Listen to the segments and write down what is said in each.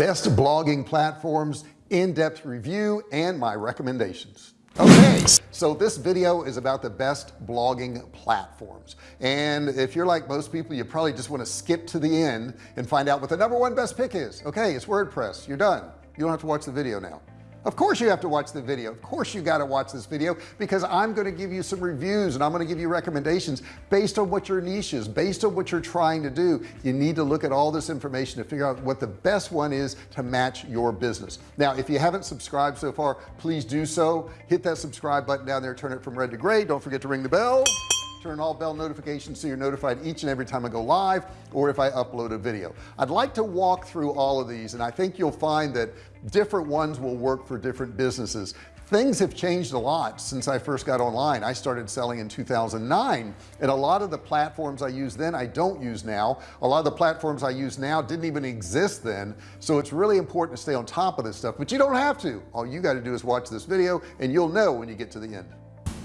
best blogging platforms in-depth review and my recommendations. Okay so this video is about the best blogging platforms. And if you're like most people you probably just want to skip to the end and find out what the number one best pick is. Okay it's WordPress you're done. You don't have to watch the video now of course you have to watch the video. Of course you got to watch this video because I'm going to give you some reviews and I'm going to give you recommendations based on what your niche is based on what you're trying to do. You need to look at all this information to figure out what the best one is to match your business. Now if you haven't subscribed so far please do so. Hit that subscribe button down there turn it from red to gray. Don't forget to ring the bell turn all bell notifications so you're notified each and every time I go live or if I upload a video. I'd like to walk through all of these and I think you'll find that different ones will work for different businesses. Things have changed a lot since I first got online. I started selling in 2009 and a lot of the platforms I use then I don't use now. A lot of the platforms I use now didn't even exist then so it's really important to stay on top of this stuff but you don't have to. All you got to do is watch this video and you'll know when you get to the end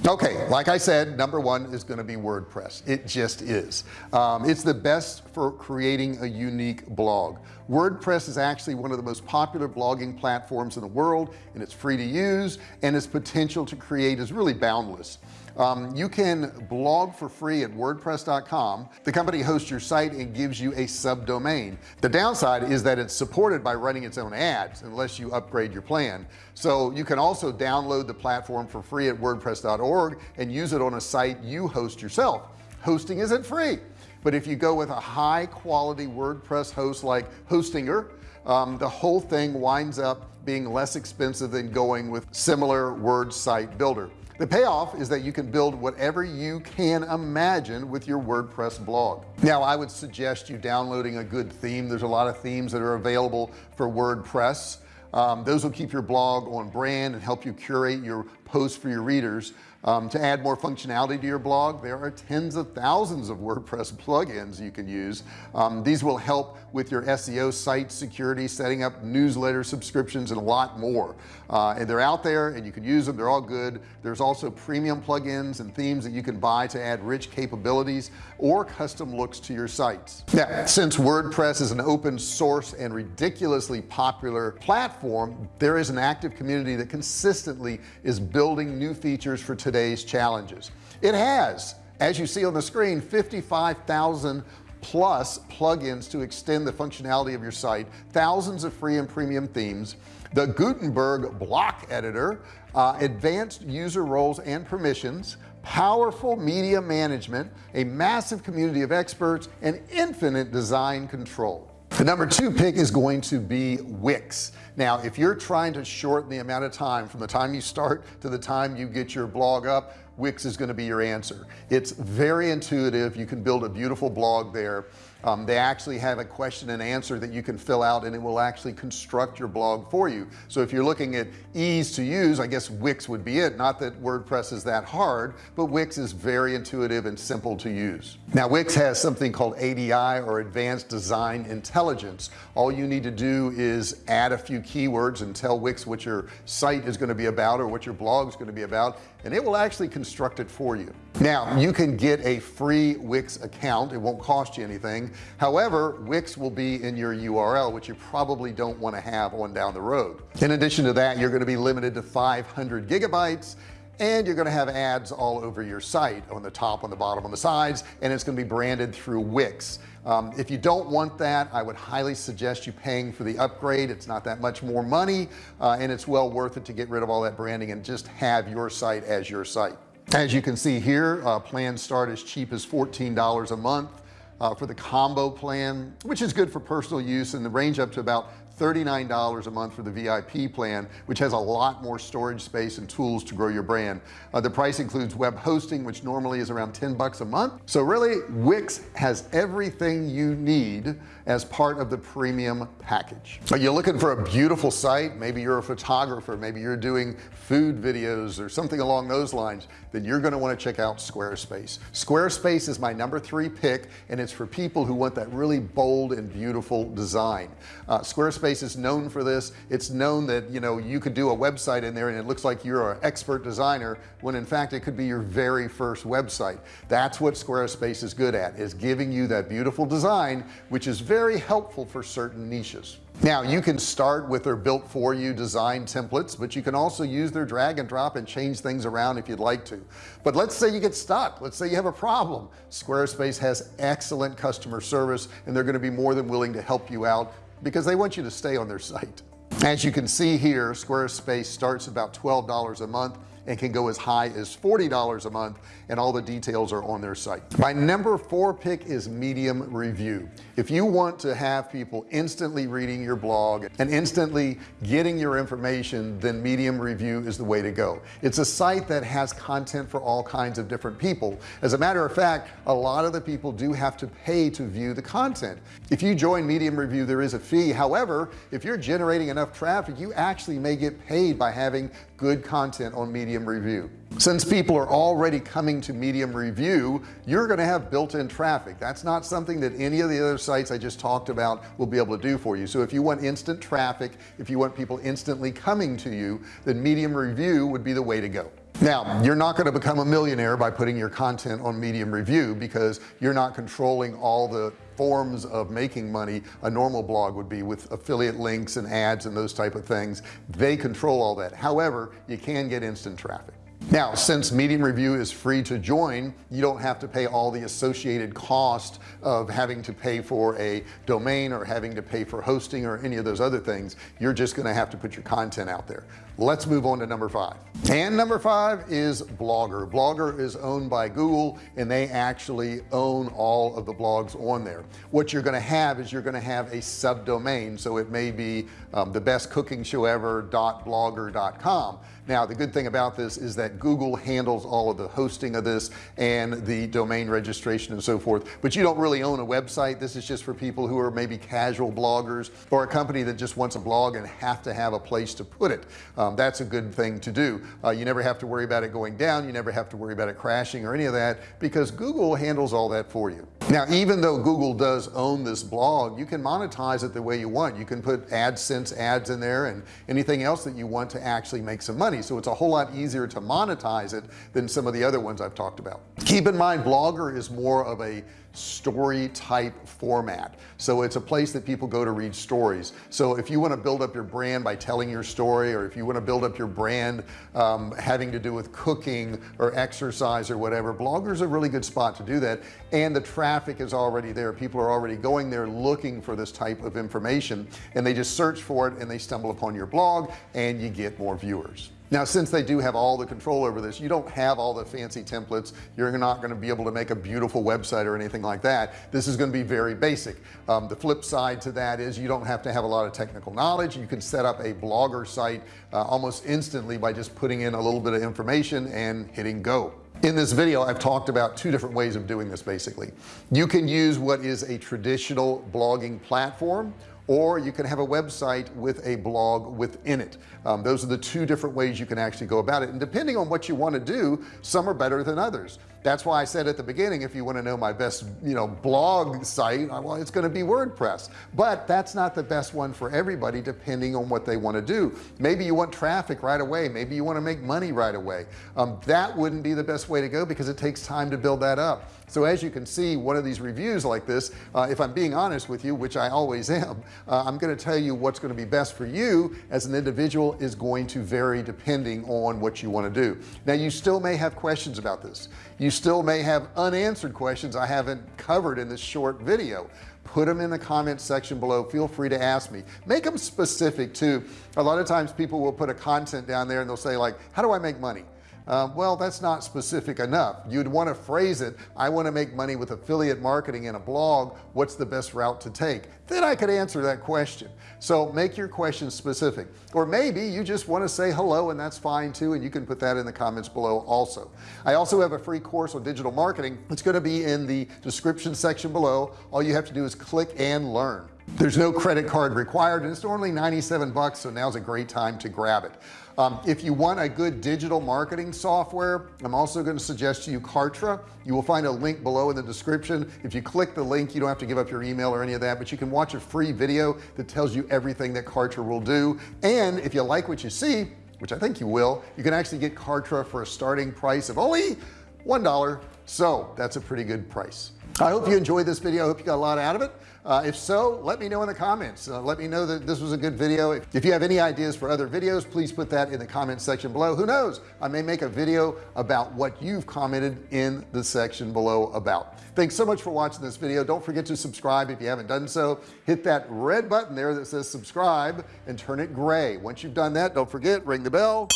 okay like I said number one is going to be WordPress. It just is. Um, it's the best for creating a unique blog WordPress is actually one of the most popular blogging platforms in the world and it's free to use and its potential to create is really boundless. Um, you can blog for free at wordpress.com the company hosts your site and gives you a subdomain. The downside is that it's supported by running its own ads unless you upgrade your plan. So you can also download the platform for free at wordpress.org and use it on a site you host yourself. Hosting isn't free but if you go with a high quality WordPress host like Hostinger um, the whole thing winds up being less expensive than going with similar word site builder. The payoff is that you can build whatever you can imagine with your WordPress blog. Now I would suggest you downloading a good theme. There's a lot of themes that are available for WordPress. Um, those will keep your blog on brand and help you curate your posts for your readers um, to add more functionality to your blog there are tens of thousands of WordPress plugins you can use. Um, these will help with your SEO site security setting up newsletter subscriptions and a lot more. Uh, and they're out there and you can use them. They're all good. There's also premium plugins and themes that you can buy to add rich capabilities or custom looks to your sites. Now since WordPress is an open source and ridiculously popular platform there is an active community that consistently is building new features for today's challenges. It has as you see on the screen 55,000 plus plugins to extend the functionality of your site thousands of free and premium themes. The Gutenberg block editor uh, advanced user roles and permissions powerful media management a massive community of experts and infinite design control the number two pick is going to be Wix now if you're trying to shorten the amount of time from the time you start to the time you get your blog up Wix is going to be your answer. It's very intuitive. You can build a beautiful blog there um, they actually have a question and answer that you can fill out and it will actually construct your blog for you. So if you're looking at ease to use I guess Wix would be it. Not that WordPress is that hard but Wix is very intuitive and simple to use. Now Wix has something called ADI or advanced design intelligence. All you need to do is add a few keywords and tell Wix what your site is going to be about or what your blog is going to be about and it will actually construct it for you. Now you can get a free Wix account. It won't cost you anything however Wix will be in your URL which you probably don't want to have on down the road. In addition to that you're going to be limited to 500 gigabytes and you're going to have ads all over your site on the top on the bottom on the sides and it's going to be branded through Wix. Um, if you don't want that I would highly suggest you paying for the upgrade. It's not that much more money uh, and it's well worth it to get rid of all that branding and just have your site as your site. As you can see here uh, plans start as cheap as $14 a month uh, for the combo plan which is good for personal use and the range up to about $39 a month for the VIP plan which has a lot more storage space and tools to grow your brand. Uh, the price includes web hosting which normally is around 10 bucks a month. So really Wix has everything you need as part of the premium package. Are you looking for a beautiful site? Maybe you're a photographer maybe you're doing food videos or something along those lines then you're going to want to check out Squarespace. Squarespace is my number three pick and it's for people who want that really bold and beautiful design. Uh, Squarespace Squarespace is known for this. It's known that you know you could do a website in there and it looks like you're an expert designer when in fact it could be your very first website. That's what Squarespace is good at is giving you that beautiful design which is very helpful for certain niches. Now you can start with their built for you design templates but you can also use their drag and drop and change things around if you'd like to. But let's say you get stuck. Let's say you have a problem. Squarespace has excellent customer service and they're going to be more than willing to help you out because they want you to stay on their site. As you can see here Squarespace starts about $12 a month and can go as high as $40 a month and all the details are on their site. My number four pick is medium review. If you want to have people instantly reading your blog and instantly getting your information then medium review is the way to go. It's a site that has content for all kinds of different people. As a matter of fact a lot of the people do have to pay to view the content. If you join medium review there is a fee. However if you're generating enough traffic you actually may get paid by having good content on medium review. Since people are already coming to medium review you're going to have built-in traffic. That's not something that any of the other sites I just talked about will be able to do for you. So if you want instant traffic if you want people instantly coming to you then medium review would be the way to go now you're not going to become a millionaire by putting your content on medium review because you're not controlling all the forms of making money a normal blog would be with affiliate links and ads and those type of things. They control all that. However you can get instant traffic. Now since medium review is free to join you don't have to pay all the associated cost of having to pay for a domain or having to pay for hosting or any of those other things. You're just going to have to put your content out there let's move on to number five. And number five is blogger. Blogger is owned by Google and they actually own all of the blogs on there. What you're going to have is you're going to have a subdomain so it may be um, the best cooking show ever blogger.com now the good thing about this is that Google handles all of the hosting of this and the domain registration and so forth but you don't really own a website. This is just for people who are maybe casual bloggers or a company that just wants a blog and have to have a place to put it. Um, that's a good thing to do. Uh, you never have to worry about it going down. You never have to worry about it crashing or any of that because Google handles all that for you now even though Google does own this blog you can monetize it the way you want. You can put AdSense ads in there and anything else that you want to actually make some money. So it's a whole lot easier to monetize it than some of the other ones I've talked about. Keep in mind blogger is more of a story type format. So it's a place that people go to read stories. So if you want to build up your brand by telling your story or if you want to build up your brand um, having to do with cooking or exercise or whatever bloggers a really good spot to do that. And the traffic is already there. People are already going there looking for this type of information and they just search for it and they stumble upon your blog and you get more viewers. Now since they do have all the control over this you don't have all the fancy templates. You're not going to be able to make a beautiful website or anything like that. This is going to be very basic. Um, the flip side to that is you don't have to have a lot of technical knowledge. You can set up a blogger site uh, almost instantly by just putting in a little bit of information and hitting go in this video I've talked about two different ways of doing this basically. You can use what is a traditional blogging platform or you can have a website with a blog within it. Um, those are the two different ways you can actually go about it. And depending on what you want to do some are better than others that's why I said at the beginning if you want to know my best you know blog site well it's going to be WordPress. But that's not the best one for everybody depending on what they want to do. Maybe you want traffic right away. Maybe you want to make money right away. Um, that wouldn't be the best way to go because it takes time to build that up. So as you can see one of these reviews like this uh, if I'm being honest with you which I always am uh, I'm going to tell you what's going to be best for you as an individual is going to vary depending on what you want to do. Now you still may have questions about this you still may have unanswered questions I haven't covered in this short video. Put them in the comments section below. Feel free to ask me. Make them specific too. A lot of times people will put a content down there and they'll say like how do I make money uh, well that's not specific enough. You'd want to phrase it I want to make money with affiliate marketing in a blog. What's the best route to take? Then I could answer that question. So make your question specific. Or maybe you just want to say hello and that's fine too and you can put that in the comments below also. I also have a free course on digital marketing. It's going to be in the description section below. All you have to do is click and learn. There's no credit card required and it's only 97 bucks so now's a great time to grab it um, if you want a good digital marketing software I'm also going to suggest to you Kartra. You will find a link below in the description. If you click the link you don't have to give up your email or any of that but you can watch a free video that tells you everything that Kartra will do. And if you like what you see which I think you will you can actually get Kartra for a starting price of only one dollar. So that's a pretty good price I hope you enjoyed this video. I hope you got a lot out of it. Uh, if so let me know in the comments. Uh, let me know that this was a good video. If, if you have any ideas for other videos please put that in the comment section below. Who knows? I may make a video about what you've commented in the section below about. Thanks so much for watching this video. Don't forget to subscribe if you haven't done so. Hit that red button there that says subscribe and turn it gray. Once you've done that don't forget ring the bell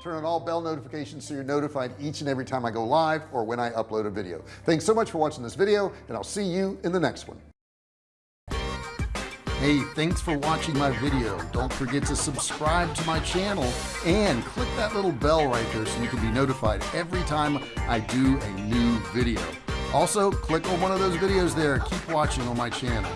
turn on all bell notifications so you're notified each and every time I go live or when I upload a video. Thanks so much for watching this video and I'll see you in the next one. Hey thanks for watching my video. Don't forget to subscribe to my channel and click that little bell right there so you can be notified every time I do a new video. Also click on one of those videos there. Keep watching on my channel